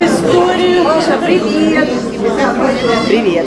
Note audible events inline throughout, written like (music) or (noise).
Историю. Маша, привет. Привет.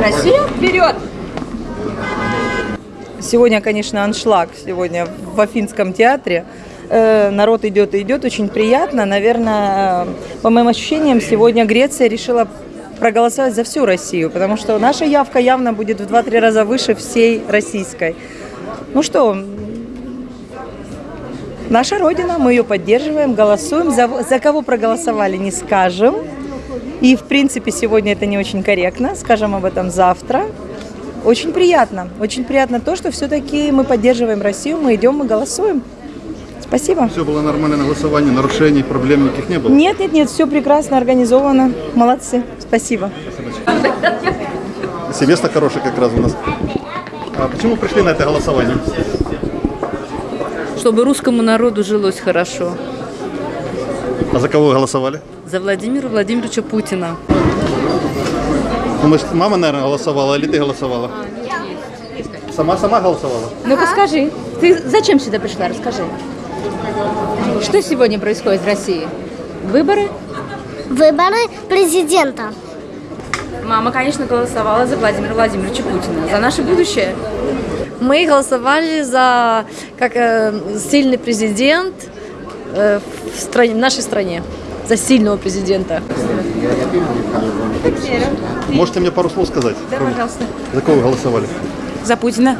Россия вперед! Сегодня, конечно, аншлаг. Сегодня в Афинском театре. Э, Народ идет и идет, очень приятно. Наверное, э, по моим ощущениям, сегодня Греция решила проголосовать за всю Россию, потому что наша явка явно будет в 2-3 раза выше всей российской. Ну что, наша Родина, мы ее поддерживаем, голосуем. За, за кого проголосовали, не скажем. И, в принципе, сегодня это не очень корректно. Скажем об этом завтра. Очень приятно. Очень приятно то, что все-таки мы поддерживаем Россию, мы идем, мы голосуем. Спасибо. Все было нормально на голосовании, нарушений, проблем никаких не было. Нет, нет, нет, все прекрасно организовано. Молодцы. Спасибо. Семестр хороший как раз у нас. А почему пришли на это голосование? чтобы русскому народу жилось хорошо. А за кого вы голосовали? За Владимира Владимировича Путина. Ну, мама, наверное, голосовала, или ты голосовала? Сама-сама голосовала? Ну-ка скажи, ты зачем сюда пришла? Расскажи. Что сегодня происходит в России? Выборы? Выборы президента. Мама, конечно, голосовала за Владимира Владимировича Путина. За наше будущее. Мы голосовали за как э, сильный президент э, в, стране, в нашей стране, за сильного президента. Можете мне пару слов сказать? Да, пожалуйста. За кого вы голосовали? За Путина.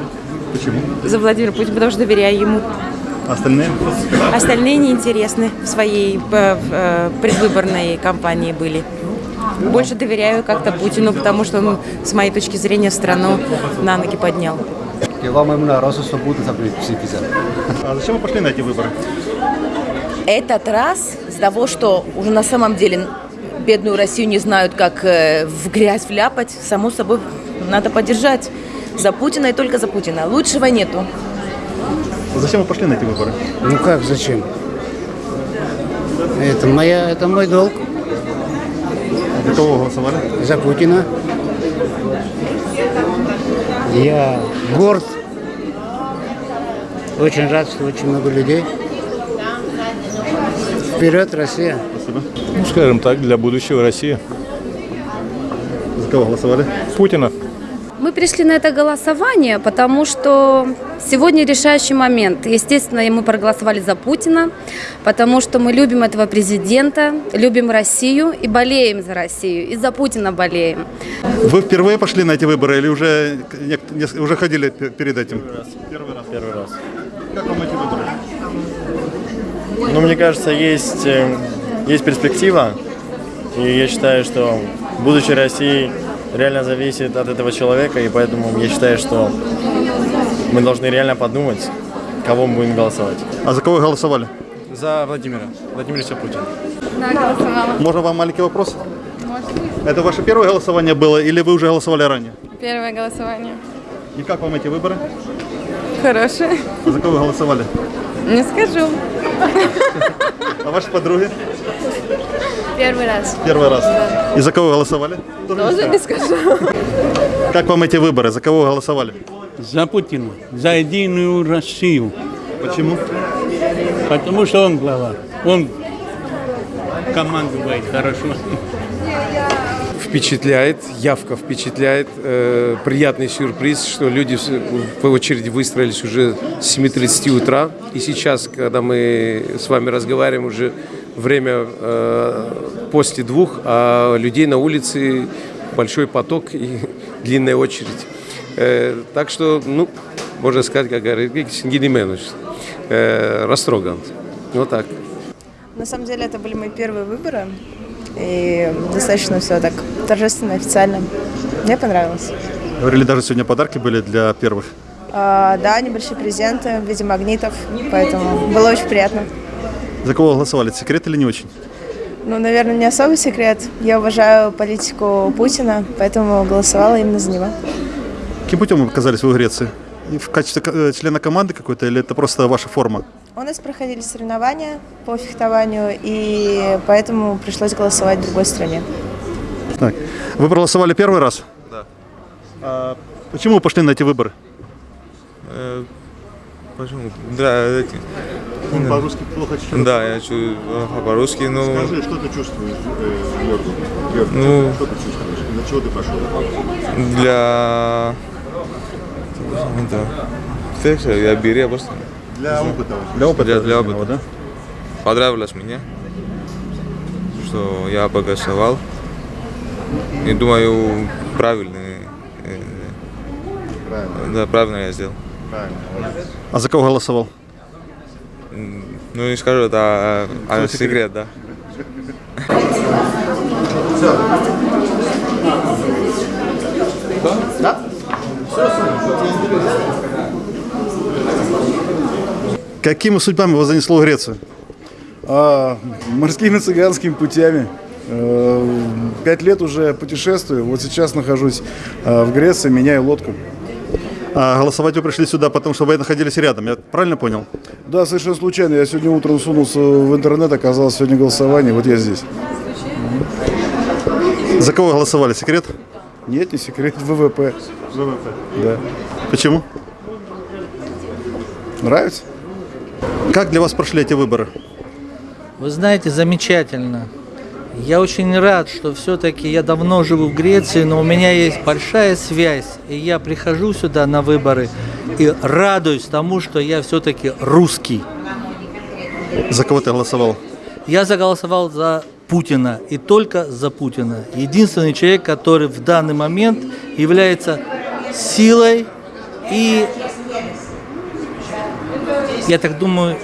Почему? За Владимира Путина, потому что доверяю ему. А остальные? Остальные неинтересны в своей э, в, э, предвыборной кампании были. Больше доверяю как-то Путину, потому что он, с моей точки зрения, страну на ноги поднял. А зачем вы пошли на эти выборы? Этот раз из того, что уже на самом деле бедную Россию не знают, как э, в грязь вляпать, само собой надо поддержать. За Путина и только за Путина. Лучшего нету. Зачем вы пошли на эти выборы? Ну как, зачем? Это моя, это мой долг За кого голосовали? за Путина. Я горд. Очень рад, что очень много людей. Вперед, Россия! Спасибо. Ну, скажем так, для будущего России. За кого голосовали? Путина. Мы пришли на это голосование, потому что сегодня решающий момент. Естественно, мы проголосовали за Путина, потому что мы любим этого президента, любим Россию и болеем за Россию. И за Путина болеем. Вы впервые пошли на эти выборы или уже, уже ходили пе- перед этим? Первый раз. Первый раз. Как вам эти выборы? Ну, мне кажется, есть, э, есть перспектива. И я считаю, что будущее России реально зависит от этого человека. И поэтому я считаю, что мы должны реально подумать, кого мы будем голосовать. А за кого вы голосовали? За Владимира. Владимировича Путина. Можно вам маленький вопрос? Это ваше первое голосование было или вы уже голосовали ранее? Первое голосование. И как вам эти выборы? Хорошее. А за кого вы голосовали? Не скажу. А ваши подруги? Первый раз. Первый раз. И за кого голосовали? Тоже не скажу. Как вам эти выборы? За кого вы голосовали? За Путина, за единую Россию. Почему? Потому что он глава. Он командует хорошо. Впечатляет, явка впечатляет. Э, приятный сюрприз, что люди в- очереди выстроились уже с 7.30 утра. И сейчас, когда мы с вами разговариваем, уже время э, после двух, а людей на улице большой поток и (laughs) длинная очередь. Э, так что, ну, можно сказать, как говорит Гедименович, э, растроган. Вот так. На самом деле это были мои первые выборы. И достаточно все так торжественно, официально. Мне понравилось. Говорили, даже сегодня подарки были для первых. А, да, небольшие презенты в виде магнитов, поэтому было очень приятно. За кого голосовали? Секрет или не очень? Ну, наверное, не особый секрет. Я уважаю политику Путина, поэтому голосовала именно за него. Каким путем вы оказались в Греции? В качестве э, члена команды какой-то или это просто ваша форма? У нас проходили соревнования по фехтованию, и поэтому пришлось голосовать в другой стране. Так. Вы проголосовали первый раз? Да. А почему вы пошли на эти выборы? Э, Почему? Да, эти. Он по-русски плохо читает. Да, я чу- а, по-русски, ну... Скажи, что ты чувствуешь, э, Георгий? Георгий, Ну- что ты чувствуешь? Для чего ты пошел? Для... Да. Фекса, я беру просто. Для опыта. Для опыта Для, для опыта. Понравилось мне, что я проголосовал. И думаю, правильно. э, Правильно. Да, правильно я сделал. Правильно. А за кого голосовал? Ну, не скажу, это а, а, секрет? секрет, да. Да? Какими судьбами вас занесло в Грецию? А, морскими цыганскими путями. Э, Пять лет уже путешествую. Вот сейчас нахожусь э, в Греции, меняю лодку. А голосовать вы пришли сюда, потому что вы находились рядом, я правильно понял? Да, совершенно случайно. Я сегодня утром сунулся в интернет, оказалось сегодня голосование. Вот я здесь. За кого голосовали? Секрет? Нет, не секрет. (laughs) ВВП. ВВП. Да. Почему? Нравится? Как для вас прошли эти выборы? Вы знаете, замечательно. Я очень рад, что все-таки я давно живу в Греции, но у меня есть большая связь, и я прихожу сюда на выборы и радуюсь тому, что я все-таки русский. За кого ты голосовал? Я заголосовал за Путина и только за Путина. Единственный человек, который в данный момент является силой и, я так думаю,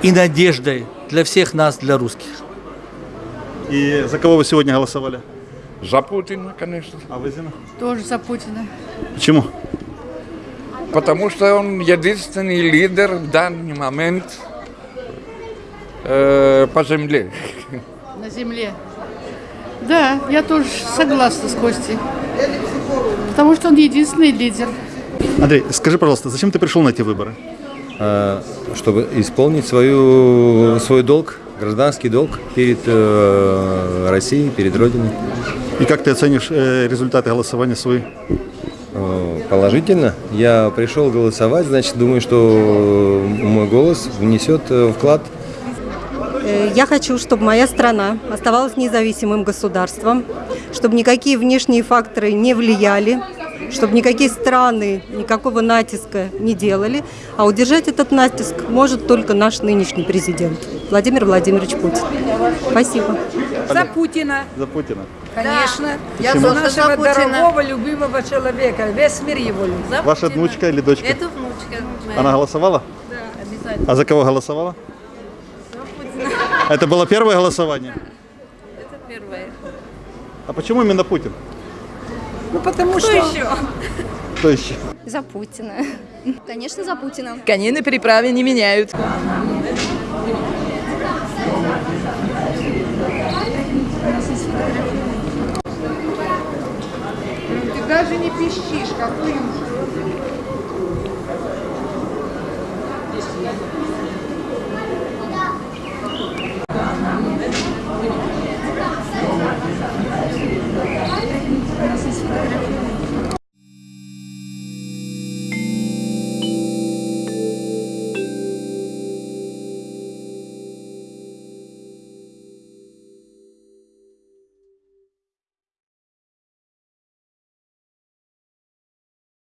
и надеждой для всех нас, для русских. И за кого вы сегодня голосовали? За Путина, конечно. А вы, Зина? Тоже за Путина. Почему? Потому что он единственный лидер в данный момент э, по земле. На земле. Да, я тоже согласна с Костей. Потому что он единственный лидер. Андрей, скажи, пожалуйста, зачем ты пришел на эти выборы? А, чтобы исполнить свою, свой долг, гражданский долг перед э, Россией, перед Родиной. И как ты оценишь э, результаты голосования свои? Э, Положительно. Я пришел голосовать, значит, думаю, что мой голос внесет вклад Я хочу, чтобы моя страна оставалась независимым государством, чтобы никакие внешние факторы не влияли, чтобы никакие страны никакого натиска не делали. А удержать этот натиск может только наш нынешний президент Владимир Владимирович Путин. Спасибо. За Путина. За Путина. Конечно. Я Почему? за нашего дорогого, любимого человека. Весь мир его любит. Ваша внучка или дочка? Это внучка. моя. Она голосовала? Да, обязательно. А за кого голосовала? Это было первое голосование? Это первое. А почему именно Путин? Ну, потому Кто что... еще? Кто еще? За Путина. Конечно, за Путина. Коней на переправе не меняют. Ты даже не пищишь, какой ужас.